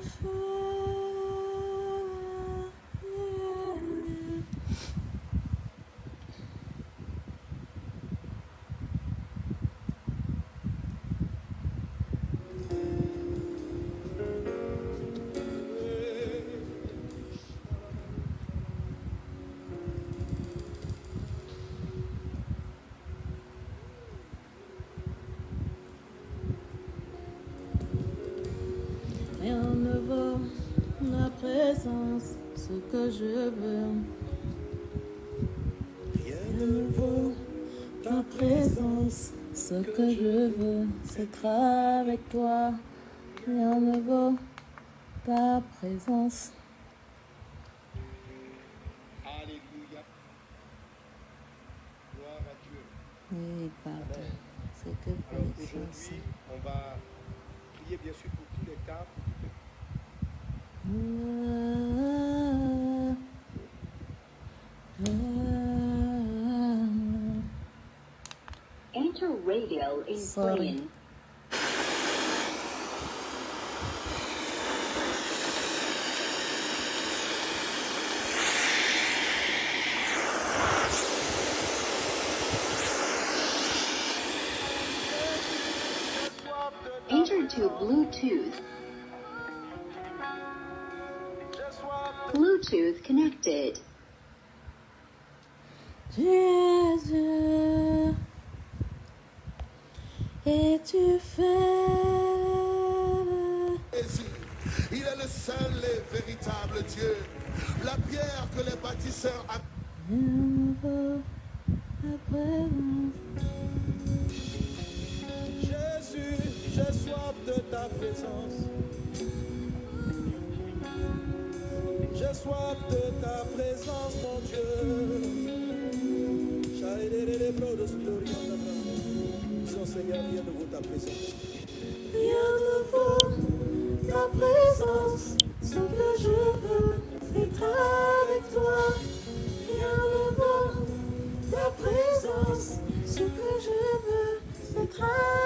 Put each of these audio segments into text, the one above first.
beautiful. Rien ne vaut la présence, ce que je veux. Rien ne vaut ta présence, ce que je veux, c'est être avec toi. Rien ne vaut ta présence. Alléluia. Gloire à Dieu. Oui, pardon. C'est que Alors connexion. aujourd'hui, on va prier bien sûr pour tous les cas. Enter radio in Sorry. Enter to Bluetooth. Bluetooth connected. Jésus, et tu fais Jésus. Il est le seul et véritable Dieu. La pierre que les bâtisseurs a. Jésus, j'ai soif de ta présence. J'ai soif de ta présence, mon Dieu. Son Seigneur, viens de vous ta présence. Rien ne vaut ta présence. Ce que je veux, être avec toi. Rien ne vaut ta présence. Ce que je veux, être avec toi.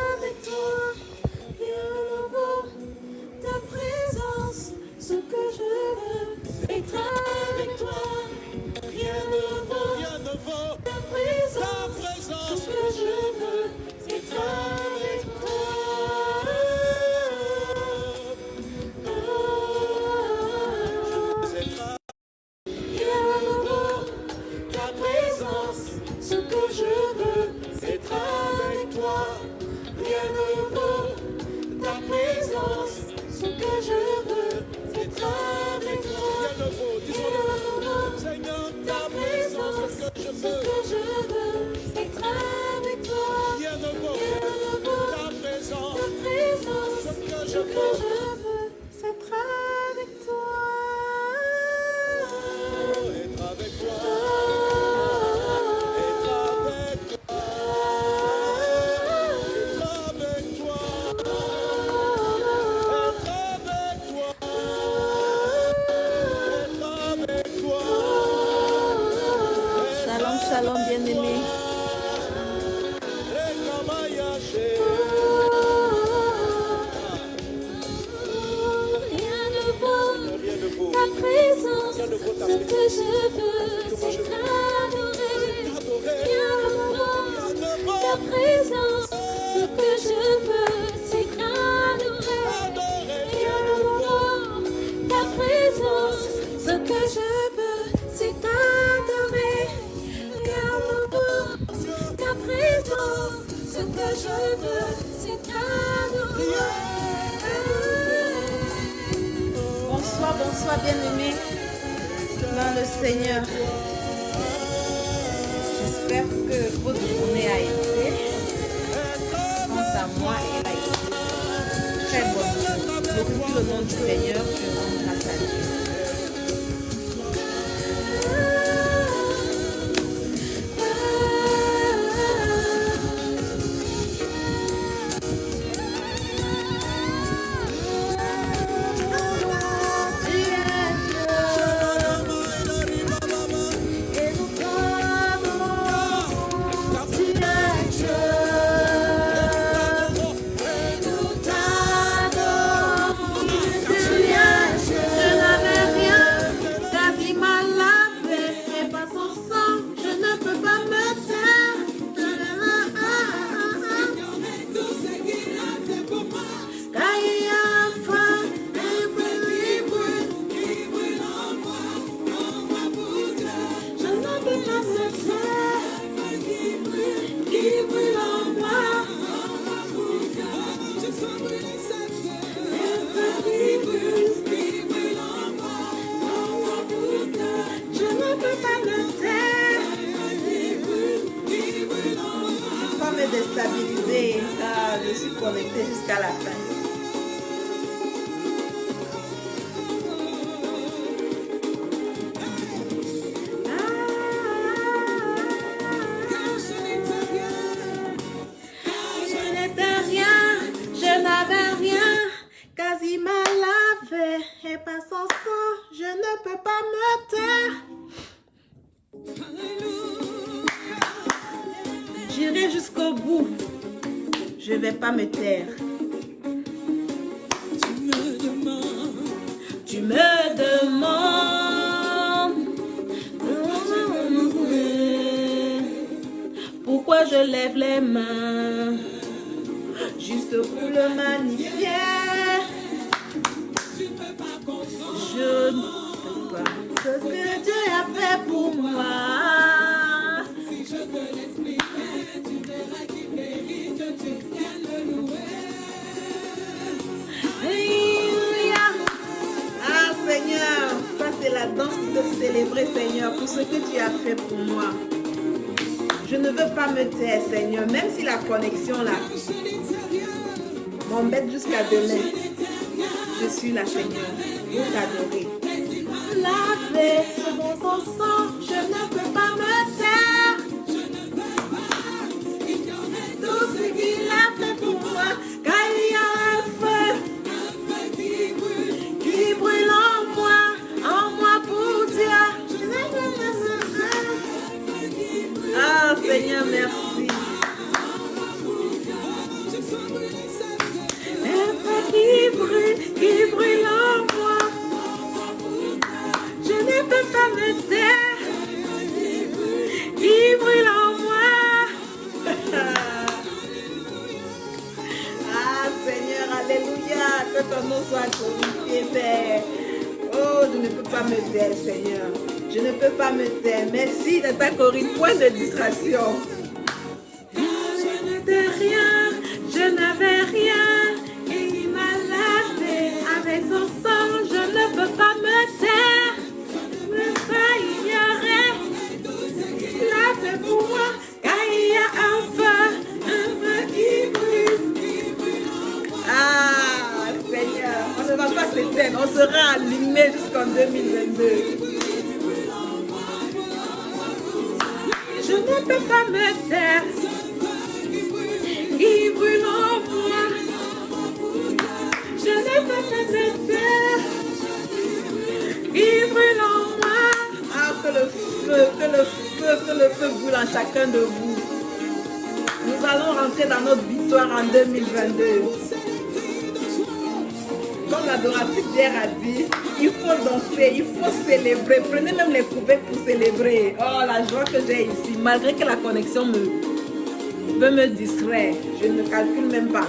J'espère que votre journée a été, quant à moi, elle a été très bonne. Glorifie le nom du Seigneur, je rends grâce à Dieu. Je lève les mains juste pour le magnifier. Je ne peux pas ce que Dieu a fait pour moi. Alléluia. Ah Seigneur, ça c'est la danse te célébrer Seigneur pour ce que tu as fait pour moi. Je ne veux pas me taire Seigneur, même si la connexion là m'embête jusqu'à demain. Je suis là Seigneur pour t'adorer. Père. Oh, je ne peux pas me taire, Seigneur. Je ne peux pas me taire. Merci de ta Corinne, point de distraction. Je n'étais rien, on sera allumé jusqu'en 2022. Je ne peux pas me taire. Il brûle en moi. Je ne peux pas me taire. Il brûle en moi. Ah, que le feu, que le feu, que le feu brûle en chacun de vous. Nous allons rentrer dans notre victoire en 2022. Comme l'adoratrice d'hier a dit, il faut danser, il faut célébrer. Prenez même les couverts pour célébrer. Oh, la joie que j'ai ici, malgré que la connexion me, peut me distraire. Je ne calcule même pas.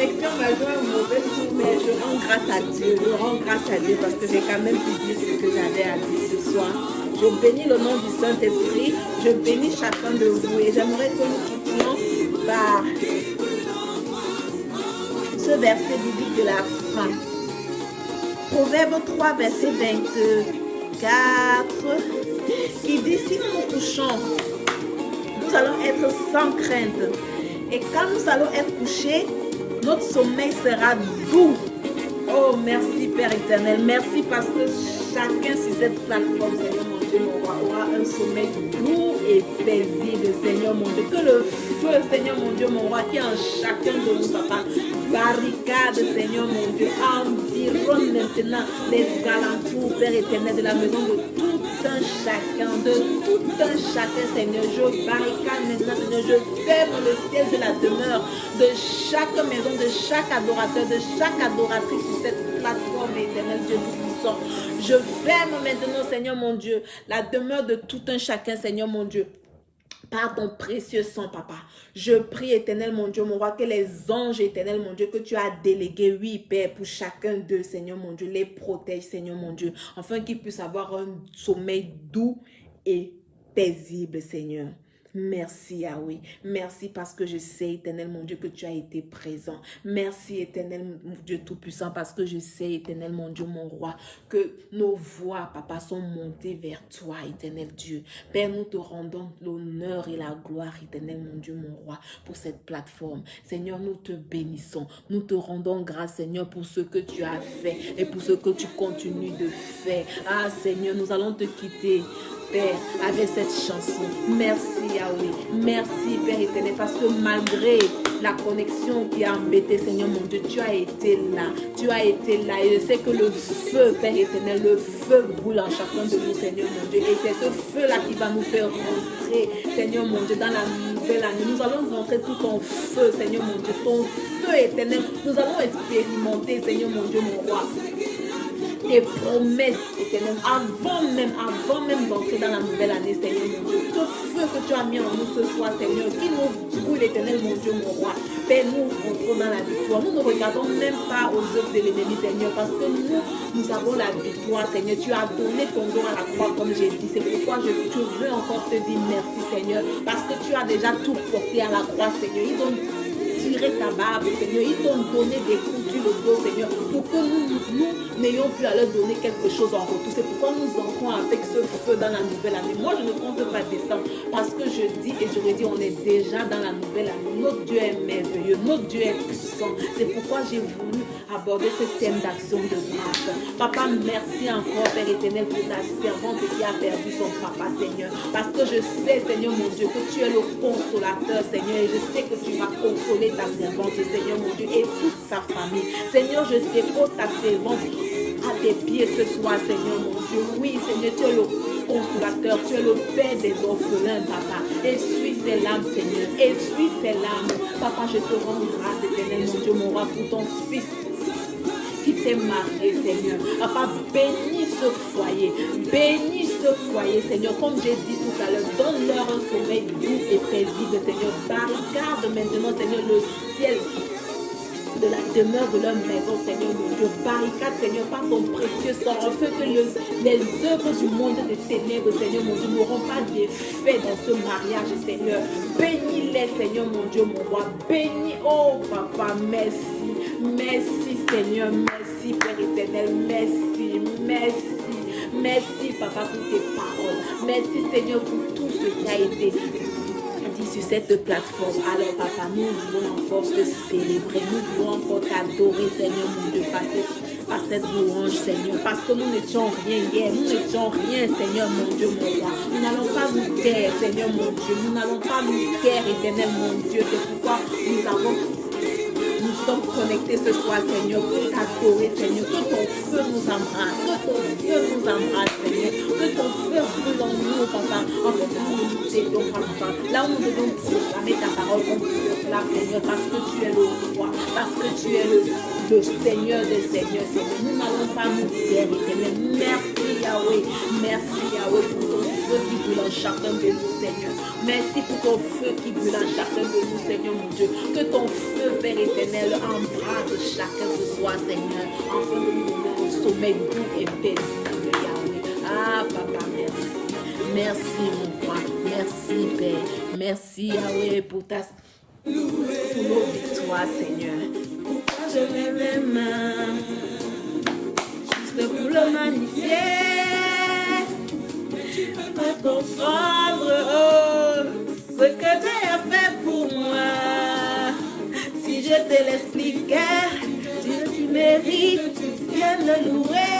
Connexion m'a mais je rends grâce à Dieu. Je rends grâce à Dieu parce que j'ai quand même pu dire ce que j'avais à dire ce soir. Je bénis le nom du Saint-Esprit. Je bénis chacun de vous et j'aimerais que nous quittions par ce verset biblique de la fin. Proverbe 3, verset 24, qui dit, si nous nous nous allons être sans crainte. Et quand nous allons être couchés, notre sommeil sera doux. Oh, merci Père éternel. Merci parce que chacun sur cette plateforme, Seigneur mon Dieu, mon roi, aura un sommeil doux et paisible, Seigneur mon Dieu. Que le feu, Seigneur mon Dieu, mon roi, qui est en chacun de nous, papa, barricade, Seigneur mon Dieu, environne maintenant les alentours, Père éternel, de la maison de tout un chacun, de tout un chacun, Seigneur. Je barricade maintenant, Seigneur. Je ferme le ciel de la demeure de chaque maison, de chaque adorateur, de chaque adoratrice sur cette plateforme éternelle, Dieu Tout-Puissant. Je ferme maintenant, Seigneur mon Dieu, la demeure de tout un chacun, Seigneur mon Dieu par ton précieux sang, papa. Je prie, éternel mon Dieu, mon roi, que les anges, éternel mon Dieu, que tu as délégués, oui, Père, pour chacun d'eux, Seigneur mon Dieu, les protège, Seigneur mon Dieu, afin qu'ils puissent avoir un sommeil doux et paisible, Seigneur. Merci Yahweh. Merci parce que je sais, éternel mon Dieu, que tu as été présent. Merci éternel mon Dieu Tout-Puissant parce que je sais, éternel mon Dieu, mon roi, que nos voix, papa, sont montées vers toi, éternel Dieu. Père, nous te rendons l'honneur et la gloire, éternel mon Dieu, mon roi, pour cette plateforme. Seigneur, nous te bénissons. Nous te rendons grâce, Seigneur, pour ce que tu as fait et pour ce que tu continues de faire. Ah, Seigneur, nous allons te quitter. Père, avec cette chanson. Merci Yahweh. Merci Père éternel parce que malgré la connexion qui a embêté Seigneur mon Dieu, tu as été là. Tu as été là et je sais que le feu Père éternel, le feu brûle en chacun de nous Seigneur mon Dieu. Et c'est ce feu-là qui va nous faire rentrer Seigneur mon Dieu dans la nouvelle année. Nous allons rentrer tout en feu Seigneur mon Dieu. Ton feu éternel. Nous allons expérimenter Seigneur mon Dieu mon roi tes promesses éternelles avant même, avant même d'entrer dans la nouvelle année, Seigneur mon Dieu. Ce feu que tu as mis en nous ce soir, Seigneur, qui nous brûle, éternel mon Dieu, mon roi. Père, nous rentrons dans la victoire. Nous ne regardons même pas aux œuvres de l'ennemi, Seigneur, parce que nous, nous avons la victoire, Seigneur. Tu as donné ton don à la croix, comme j'ai dit. C'est pourquoi je, je veux encore te dire merci, Seigneur, parce que tu as déjà tout porté à la croix, Seigneur. Ils ont ta barbe, Seigneur. Ils t'ont donné des coups sur le Seigneur, pour que nous, nous n'ayons plus à leur donner quelque chose en retour. C'est pourquoi nous entrons avec ce feu dans la nouvelle année. Moi, je ne compte pas descendre parce que je dis et je redis, on est déjà dans la nouvelle année. Notre Dieu est merveilleux, notre Dieu est puissant. C'est pourquoi j'ai voulu aborder ce thème d'action de grâce. Papa, merci encore, Père éternel, pour ta servante qui a perdu son papa, Seigneur. Parce que je sais, Seigneur mon Dieu, que tu es le consolateur, Seigneur, et je sais que tu vas consoler ta servante, Seigneur mon Dieu, et toute sa famille. Seigneur, je dépose ta servante à tes pieds ce soir, Seigneur mon Dieu. Oui, Seigneur, tu es le consolateur, tu es le Père des orphelins, Papa. Essuie ses larmes, Seigneur. Essuie ses larmes. Papa, je te rends grâce, éternel, mon Dieu, mon roi, pour ton fils qui s'est marié, Seigneur. Papa, bénis ce foyer. Bénis ce foyer, Seigneur. Comme j'ai dit tout à l'heure, donne-leur un sommeil doux et paisible, Seigneur. Barricade maintenant, Seigneur, le ciel de la demeure de leur maison, Seigneur mon Dieu. Barricade, Seigneur, par ton précieux sang, afin que le, les œuvres du monde des ténèbres, Seigneur mon Dieu, n'auront pas d'effet dans ce mariage, Seigneur. Bénis-les, Seigneur mon Dieu, mon roi. Bénis, oh papa, merci. Merci, Seigneur. Merci, Père éternel. Merci, merci. Merci, Papa, pour tes paroles. Merci, Seigneur, pour tout ce qui a été sur cette plateforme. Alors, papa, nous voulons encore te célébrer. Nous voulons encore t'adorer, Seigneur, mon Dieu, par cette, par cette louange, Seigneur. Parce que nous n'étions rien hier. Nous n'étions rien, Seigneur, mon Dieu, mon roi. Nous n'allons pas nous taire, Seigneur, mon Dieu. Nous n'allons pas nous taire, éternel, mon Dieu. C'est pourquoi nous avons sommes connectés ce soir, Seigneur, pour t'adorer, Seigneur. Que ton feu nous embrasse, que ton feu nous embrasse, Seigneur. Que ton feu brûle en nous, papa. En fait, nous nous t'aidons, papa. Là où nous devons proclamer ta parole, on proclame, Seigneur, parce que tu es le roi, parce que tu es le, Seigneur des Seigneurs, Seigneur. Nous n'allons pas nous taire, éternel. Merci, Yahweh. Merci, Yahweh, feu qui brûle en chacun de nous, Seigneur. Merci pour ton feu qui brûle en chacun de nous, Seigneur, mon Dieu. Que ton feu, Père éternel, embrase chacun ce soir, Seigneur, afin de nous donner un sommeil doux et paisible, Yahweh. Ah, papa, merci. Merci, mon roi. Merci, Père. Merci, Yahweh, pour ta pour nos victoires, Seigneur. Pourquoi je lève les mains Juste pour le magnifier. Pas comprendre ce que tu as fait pour moi. Si je te l'expliquais, tu, tu mérites bien le louer.